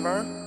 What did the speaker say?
driver.